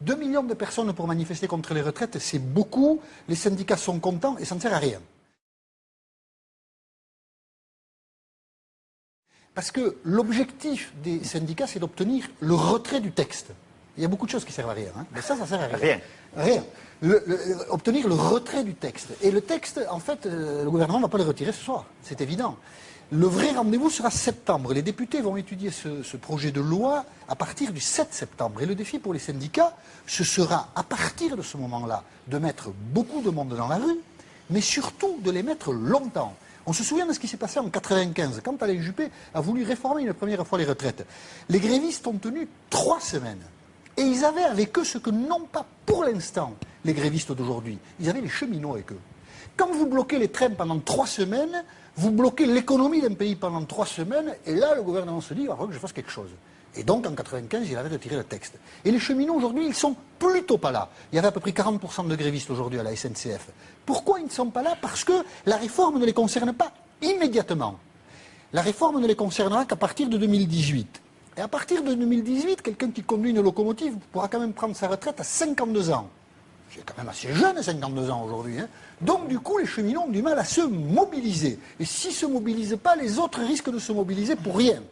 2 millions de personnes pour manifester contre les retraites, c'est beaucoup. Les syndicats sont contents et ça ne sert à rien. Parce que l'objectif des syndicats, c'est d'obtenir le retrait du texte. Il y a beaucoup de choses qui servent à rien. hein. Mais ça, ça sert à rien. Rien. Rien. Le- le- obtenir le retrait du texte. Et le texte, en fait, euh, le gouvernement ne va pas le retirer ce soir. C'est évident. Le vrai rendez-vous sera septembre. Les députés vont étudier ce, ce projet de loi à partir du 7 septembre. Et le défi pour les syndicats, ce sera, à partir de ce moment-là, de mettre beaucoup de monde dans la rue, mais surtout de les mettre longtemps. On se souvient de ce qui s'est passé en 95, quand Alain Juppé a voulu réformer une première fois les retraites. Les grévistes ont tenu trois semaines. Et ils avaient avec eux ce que n'ont pas pour l'instant les grévistes d'aujourd'hui. Ils avaient les cheminots avec eux. Quand vous bloquez les trains pendant trois semaines, vous bloquez l'économie d'un pays pendant trois semaines, et là, le gouvernement se dit, il va que je fasse quelque chose. Et donc, en 95, il avait retiré le texte. Et les cheminots, aujourd'hui, ils sont plutôt pas là. Il y avait à peu près 40% de grévistes aujourd'hui à la SNCF. Pourquoi ils ne sont pas là? Parce que la réforme ne les concerne pas immédiatement. La réforme ne les concernera qu'à partir de 2018. Et à partir de 2018, quelqu'un qui conduit une locomotive pourra quand même prendre sa retraite à 52 ans. C'est quand même assez jeune, 52 ans aujourd'hui. hein. Donc du coup, les cheminots ont du mal à se mobiliser. Et s'ils ne se mobilisent pas, les autres risquent de se mobiliser pour rien.